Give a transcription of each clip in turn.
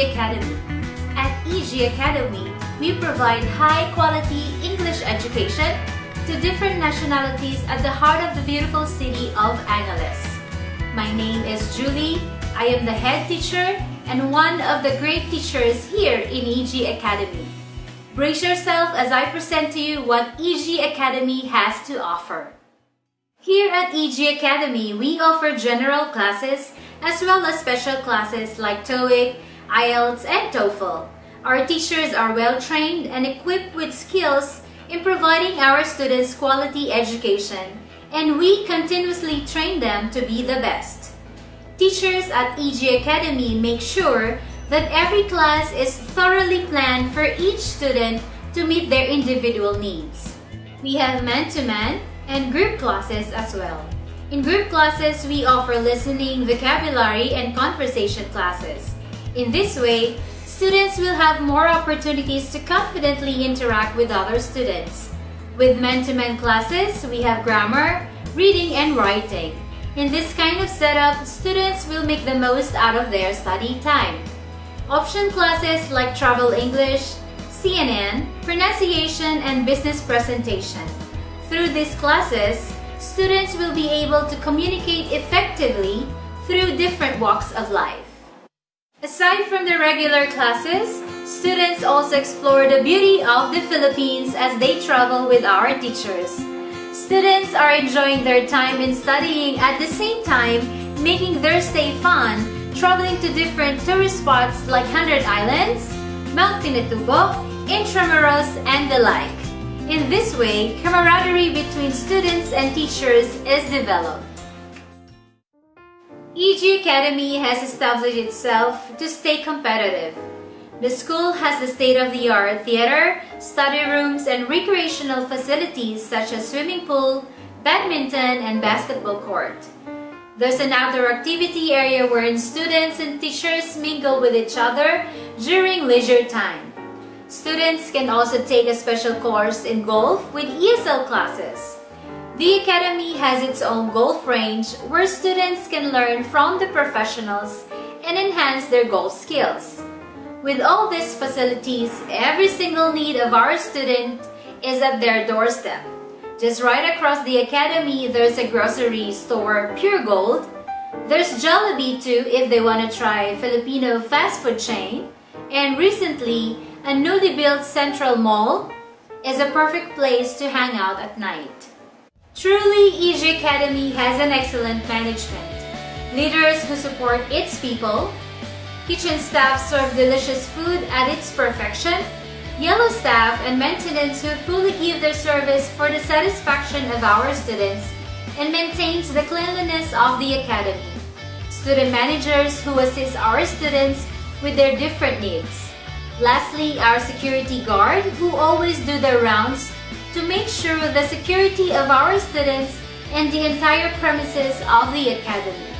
Academy. At EG Academy, we provide high-quality English education to different nationalities at the heart of the beautiful city of Angeles. My name is Julie. I am the head teacher and one of the great teachers here in EG Academy. Brace yourself as I present to you what EG Academy has to offer. Here at EG Academy, we offer general classes as well as special classes like TOEIC, IELTS, and TOEFL. Our teachers are well trained and equipped with skills in providing our students quality education, and we continuously train them to be the best. Teachers at EG Academy make sure that every class is thoroughly planned for each student to meet their individual needs. We have man-to-man -man and group classes as well. In group classes, we offer listening, vocabulary, and conversation classes. In this way, students will have more opportunities to confidently interact with other students. With men-to-men -men classes, we have grammar, reading, and writing. In this kind of setup, students will make the most out of their study time. Option classes like Travel English, CNN, Pronunciation, and Business Presentation. Through these classes, students will be able to communicate effectively through different walks of life. Aside from the regular classes, students also explore the beauty of the Philippines as they travel with our teachers. Students are enjoying their time in studying at the same time making their stay fun, traveling to different tourist spots like Hundred Islands, Mount Pinatubo, Intramuros, and the like. In this way, camaraderie between students and teachers is developed. EG Academy has established itself to stay competitive. The school has the state-of-the-art theater, study rooms, and recreational facilities such as swimming pool, badminton, and basketball court. There's an outdoor activity area wherein students and teachers mingle with each other during leisure time. Students can also take a special course in golf with ESL classes. The Academy has its own golf range where students can learn from the professionals and enhance their golf skills. With all these facilities, every single need of our student is at their doorstep. Just right across the Academy, there's a grocery store, Puregold. There's Jollibee too if they want to try Filipino fast food chain. And recently, a newly built Central Mall is a perfect place to hang out at night. Truly, EG Academy has an excellent management. Leaders who support its people, kitchen staff serve delicious food at its perfection, yellow staff and maintenance who fully give their service for the satisfaction of our students and maintains the cleanliness of the academy. Student managers who assist our students with their different needs. Lastly, our security guard who always do their rounds to make sure the security of our students and the entire premises of the Academy.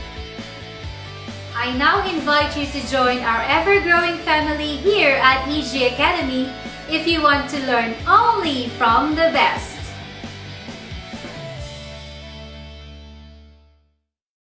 I now invite you to join our ever-growing family here at EG Academy if you want to learn only from the best.